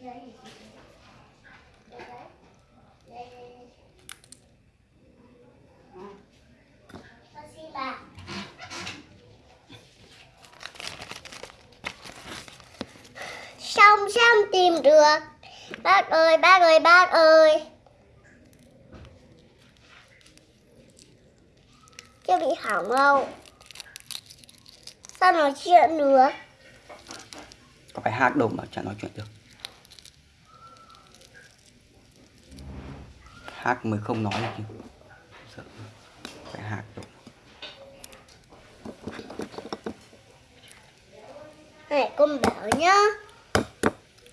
Xong xong, tìm được. Bác ơi bác ơi bác ơi. Chưa bị hỏng đâu. Sao nói chuyện được? Có phải hát đâu mà chả nói chuyện được. Hát mới không nói được chứ. Sợ. phải hát đâu Này con bảo nhá.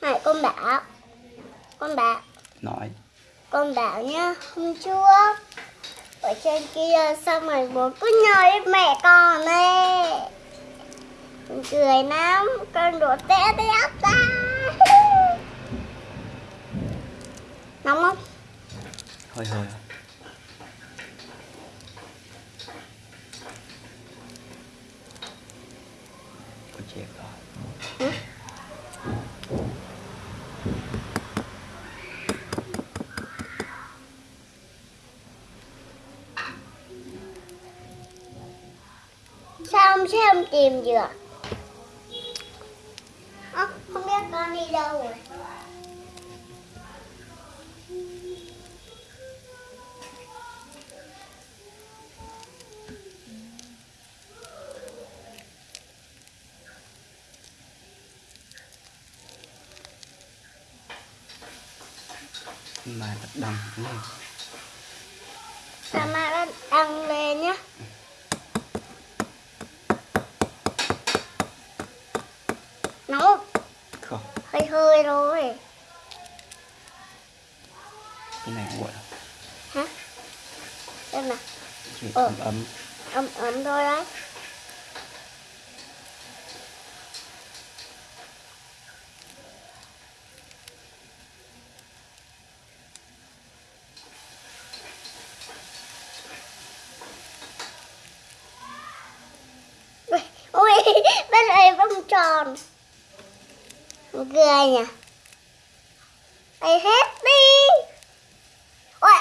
Này con bảo. Con bảo. Nói. Con bảo nhá Hôm trước Ở trên kia xong rồi bố cứ đến mẹ con Con cười lắm Con đổ té té ta. Nóng không? Hơi hơi à. Ôi rồi Sao không xem tìm được? Ơ, Không biết con đi đâu rồi. Mà thật đằng lên Sao mà đã đăng lên nhá? Nóng không? không hơi hơi thôi. Cái này nguội hả? Nào chỉ Ờ. ấm ấm. Ấm ấm thôi đấy Cái này vòng tròn. Buồn cười nhỉ? Ây hết đi. Ôi.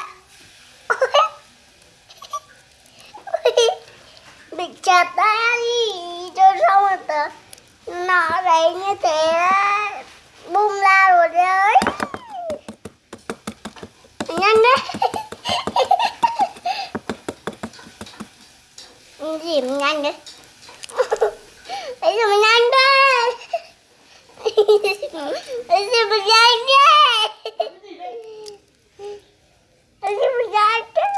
Bị chặt ta đi. Cho xong rồi tớ. Nó đấy như thế Bung ra rồi đấy. Nhanh đấy. Gì nhanh Đấy gì mà nhanh đấy Đấy gì mà nhanh đấy Đấy gì mà nhanh đấy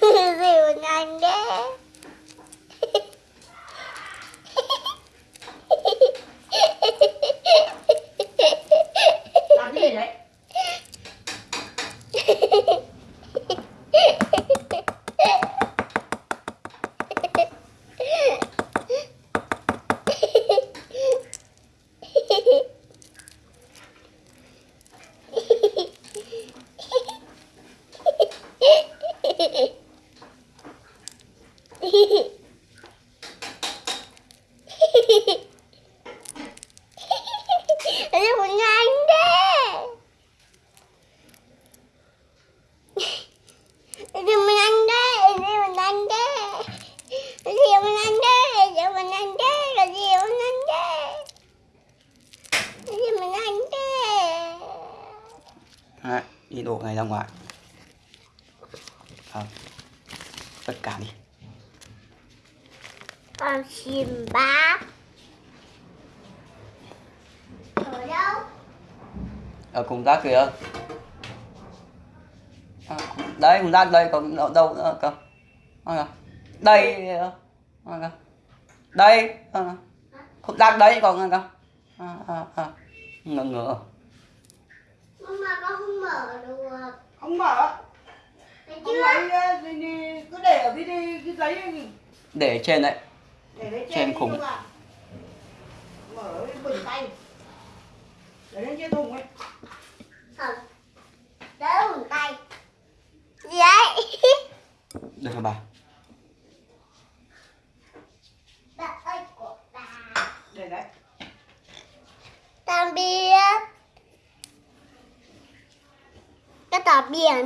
Đấy gì mà nhanh đấy làm cái gì đấy Đấy gì mà nhanh đấy Đấy gì mà đấy Đấy gì mà đấy đây gì mà đấy Đấy gì ăn đấy Đấy gì mà đấy đấy Đấy, đi đổ này ra ngoài. À, tất cả đi. Con chim bác Ở đâu? ở cùng rác kìa à, đấy cùng rác đây còn đâu, đâu nữa cơ à, kìa. đây à, kìa. đây à, cùng rác đấy còn kìa à, à, à. ngờ ngờ Mà con không mở được không mở lấy ờ, thì- thì cứ để ở cái cái, cái giấy này để trên đấy xem khủng. mở cái bình tay. Để lên chiếc thùng ấy. Không đỡ bình tay. Gì đấy được rồi bà. Bà. Tạm biệt cái tạm biệt rồi